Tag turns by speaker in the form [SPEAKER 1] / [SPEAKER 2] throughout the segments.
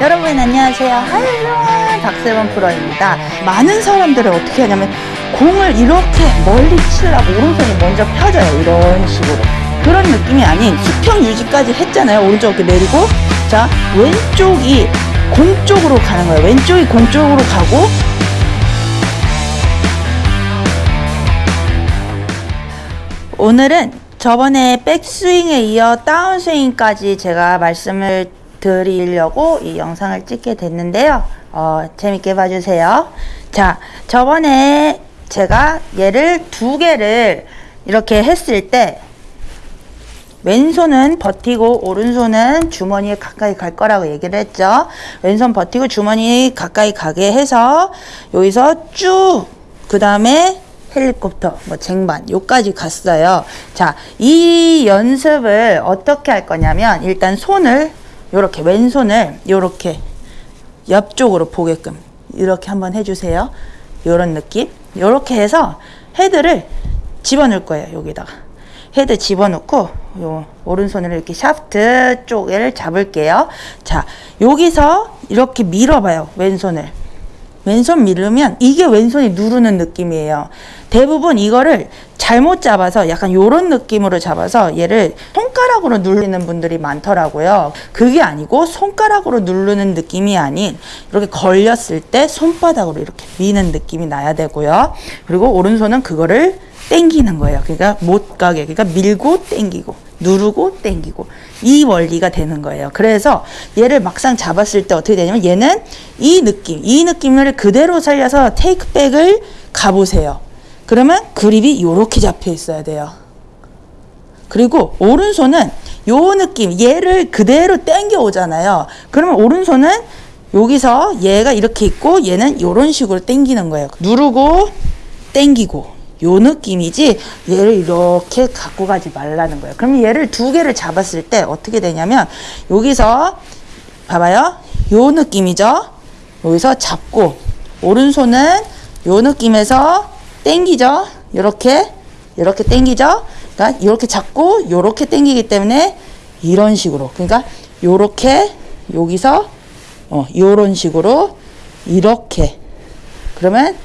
[SPEAKER 1] 여러분 안녕하세요. 할로한 박세원 프로입니다. 많은 사람들은 어떻게 하냐면 공을 이렇게 멀리 치려고 오른손이 먼저 펴져요. 이런 식으로. 그런 느낌이 아닌 수평 유지까지 했잖아요. 오른쪽 이렇게 내리고 자 왼쪽이 공 쪽으로 가는 거예요. 왼쪽이 공 쪽으로 가고 오늘은 저번에 백스윙에 이어 다운스윙까지 제가 말씀을 드리려고 이 영상을 찍게 됐는데요. 어, 재밌게 봐주세요. 자, 저번에 제가 얘를 두 개를 이렇게 했을 때 왼손은 버티고 오른손은 주머니에 가까이 갈 거라고 얘기를 했죠. 왼손 버티고 주머니 가까이 가게 해서 여기서 쭉 그 다음에 헬리콥터, 뭐 쟁반, 요까지 갔어요. 자, 이 연습을 어떻게 할 거냐면 일단 손을 요렇게 왼손을 요렇게 옆쪽으로 보게끔 이렇게 한번 해주세요. 요런 느낌. 요렇게 해서 헤드를 집어넣을 거예요. 여기다가. 헤드 집어넣고 요 오른손으로 이렇게 샤프트 쪽을 잡을게요. 자, 여기서 이렇게 밀어봐요. 왼손을. 왼손 밀으면 이게 왼손이 누르는 느낌이에요. 대부분 이거를 잘못 잡아서 약간 요런 느낌으로 잡아서 얘를 손가락으로 누르는 분들이 많더라고요. 그게 아니고 손가락으로 누르는 느낌이 아닌 이렇게 걸렸을 때 손바닥으로 이렇게 미는 느낌이 나야 되고요. 그리고 오른손은 그거를 땡기는 거예요. 그러니까 못 가게. 그러니까 밀고 땡기고 누르고 땡기고 이 원리가 되는 거예요. 그래서 얘를 막상 잡았을 때 어떻게 되냐면 얘는 이 느낌, 이 느낌을 그대로 살려서 테이크백을 가보세요. 그러면 그립이 이렇게 잡혀 있어야 돼요. 그리고 오른손은 요 느낌, 얘를 그대로 땡겨 오잖아요. 그러면 오른손은 여기서 얘가 이렇게 있고 얘는 이런 식으로 땡기는 거예요. 누르고 땡기고 요 느낌이지 얘를 이렇게 갖고 가지 말라는 거예요. 그럼 얘를 두 개를 잡았을 때 어떻게 되냐면 여기서 봐봐요. 요 느낌이죠. 여기서 잡고 오른손은 요 느낌에서 땡기죠. 이렇게 이렇게 땡기죠. 그러니까 이렇게 잡고 이렇게 땡기기 때문에 이런 식으로 그러니까 요렇게 여기서 어 요런 식으로 이렇게 그러면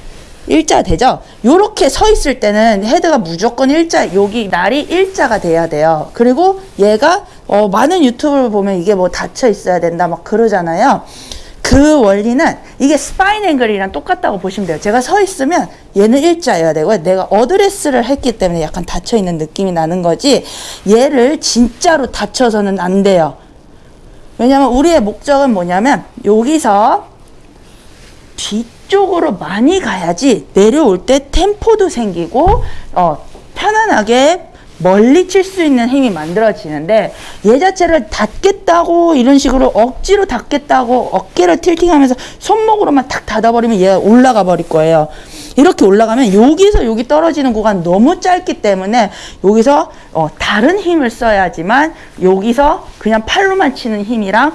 [SPEAKER 1] 일자 되죠? 요렇게 서 있을 때는 헤드가 무조건 일자, 여기 날이 일자가 돼야 돼요. 그리고 얘가, 어, 많은 유튜브를 보면 이게 뭐 닫혀 있어야 된다, 막 그러잖아요. 그 원리는 이게 spine angle이랑 똑같다고 보시면 돼요. 제가 서 있으면 얘는 일자여야 되고 내가 어드레스를 했기 때문에 약간 닫혀 있는 느낌이 나는 거지 얘를 진짜로 닫혀서는 안 돼요. 왜냐면 우리의 목적은 뭐냐면 여기서 뒤 쪽으로 많이 가야지 내려올 때 템포도 생기고 어, 편안하게 멀리 칠 수 있는 힘이 만들어지는데 얘 자체를 닫겠다고 이런 식으로 억지로 닫겠다고 어깨를 틸팅하면서 손목으로만 탁 닫아버리면 얘가 올라가 버릴 거예요. 이렇게 올라가면 여기서 여기 떨어지는 구간 너무 짧기 때문에 여기서 어, 다른 힘을 써야지만 여기서 그냥 팔로만 치는 힘이랑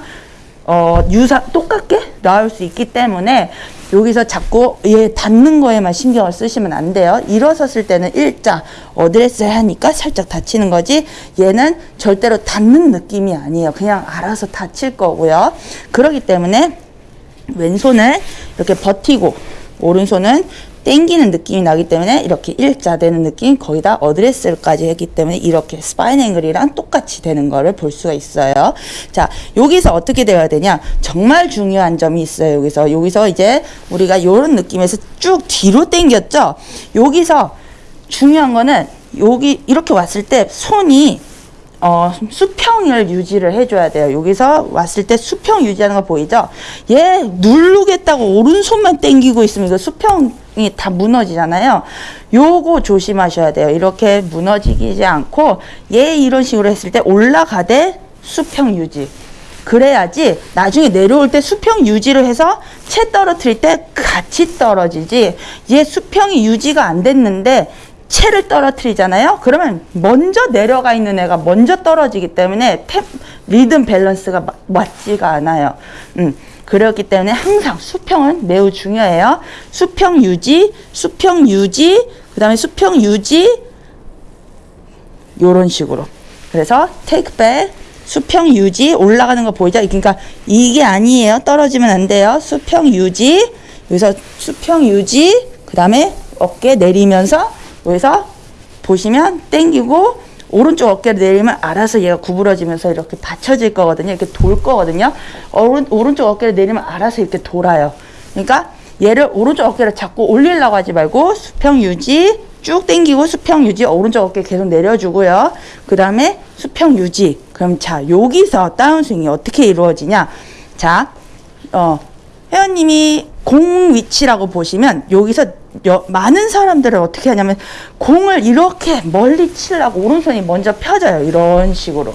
[SPEAKER 1] 어, 유사 똑같게 나올 수 있기 때문에 여기서 자꾸 얘 닫는 거에만 신경을 쓰시면 안 돼요. 일어섰을 때는 일자 어드레스 하니까 살짝 닫히는 거지 얘는 절대로 닫는 느낌이 아니에요. 그냥 알아서 닫힐 거고요. 그러기 때문에 왼손을 이렇게 버티고 오른손은 땡기는 느낌이 나기 때문에 이렇게 일자 되는 느낌 거기다 어드레스까지 했기 때문에 이렇게 spine angle이랑 똑같이 되는 거를 볼 수가 있어요. 자 여기서 어떻게 되어야 되냐 정말 중요한 점이 있어요. 여기서 여기서 이제 우리가 이런 느낌에서 쭉 뒤로 땡겼죠. 여기서 중요한 거는 여기 이렇게 왔을 때 손이 어, 수평을 유지를 해줘야 돼요. 여기서 왔을 때 수평 유지하는 거 보이죠? 얘 누르겠다고 오른손만 땡기고 있으면 이거 수평 이다 무너지잖아요. 요거 조심하셔야 돼요. 이렇게 무너지지 않고 얘 이런 식으로 했을 때 올라가되 수평 유지. 그래야지 나중에 내려올 때 수평 유지를 해서 채 떨어뜨릴 때 같이 떨어지지 얘 수평이 유지가 안 됐는데 채를 떨어뜨리잖아요. 그러면 먼저 내려가 있는 애가 먼저 떨어지기 때문에 템, 리듬 밸런스가 마, 맞지가 않아요. 음, 그렇기 때문에 항상 수평은 매우 중요해요. 수평 유지, 수평 유지, 그 다음에 수평 유지, 요런 식으로. 그래서 테이크 백, 수평 유지 올라가는 거 보이죠? 그러니까 이게 아니에요. 떨어지면 안 돼요. 수평 유지 여기서 수평 유지 그 다음에 어깨 내리면서 여기서 보시면 땡기고 오른쪽 어깨를 내리면 알아서 얘가 구부러지면서 이렇게 받쳐질 거거든요. 이렇게 돌 거거든요. 오른, 오른쪽 어깨를 내리면 알아서 이렇게 돌아요. 그러니까 얘를 오른쪽 어깨를 자꾸 올리려고 하지 말고 수평 유지 쭉 당기고 수평 유지 오른쪽 어깨 계속 내려주고요. 그 다음에 수평 유지. 그럼 자 여기서 다운스윙이 어떻게 이루어지냐? 자, 어 회원님이 공 위치라고 보시면 여기서 여, 많은 사람들은 어떻게 하냐면 공을 이렇게 멀리 치려고 오른손이 먼저 펴져요. 이런 식으로.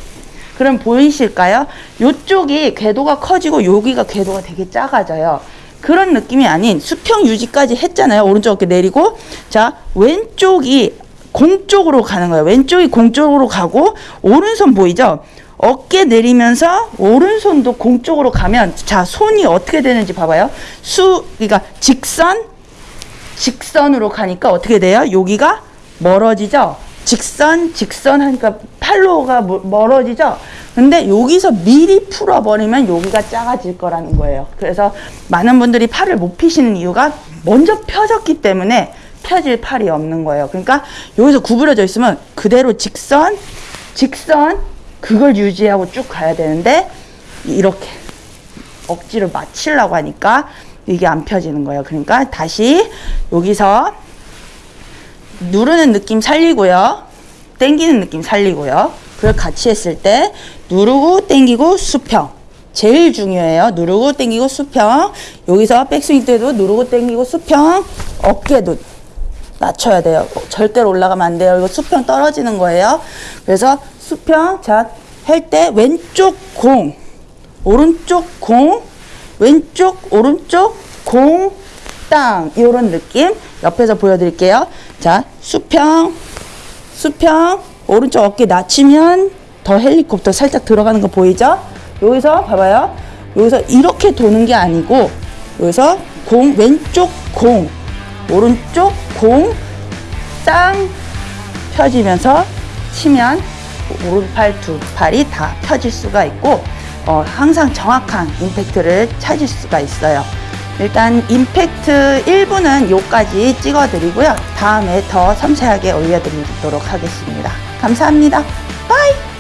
[SPEAKER 1] 그럼 보이실까요? 요쪽이 궤도가 커지고 여기가 궤도가 되게 작아져요. 그런 느낌이 아닌 수평 유지까지 했잖아요. 오른쪽 어깨 내리고 자 왼쪽이 공 쪽으로 가는 거예요. 왼쪽이 공 쪽으로 가고 오른손 보이죠? 어깨 내리면서 오른손도 공 쪽으로 가면 자 손이 어떻게 되는지 봐봐요. 수 그러니까 직선 직선으로 가니까 어떻게 돼요? 여기가 멀어지죠? 직선, 직선 하니까 팔로가 뭐- 멀어지죠? 근데 여기서 미리 풀어버리면 여기가 작아질 거라는 거예요. 그래서 많은 분들이 팔을 못 피시는 이유가 먼저 펴졌기 때문에 펴질 팔이 없는 거예요. 그러니까 여기서 구부러져 있으면 그대로 직선, 직선, 그걸 유지하고 쭉 가야 되는데 이렇게 억지로 맞추려고 하니까 이게 안 펴지는 거예요. 그러니까 다시 여기서 누르는 느낌 살리고요. 땡기는 느낌 살리고요. 그걸 같이 했을 때 누르고 땡기고 수평. 제일 중요해요. 누르고 땡기고 수평. 여기서 백스윙 때도 누르고 땡기고 수평. 어깨도 낮춰야 돼요. 절대로 올라가면 안 돼요. 이거 수평 떨어지는 거예요. 그래서 수평 자 할 때 왼쪽 공 오른쪽 공 왼쪽 오른쪽 공 땅 이런 느낌 옆에서 보여드릴게요. 자 수평 수평 오른쪽 어깨 낮추면 더 헬리콥터 살짝 들어가는 거 보이죠? 여기서 봐봐요. 여기서 이렇게 도는 게 아니고 여기서 공 왼쪽 공 오른쪽 공 땅 펴지면서 치면 오른팔 두 팔이 다 펴질 수가 있고 어, 항상 정확한 임팩트를 찾을 수가 있어요. 일단 임팩트 1부는 요까지 찍어드리고요. 다음에 더 섬세하게 올려드리도록 하겠습니다. 감사합니다. bye!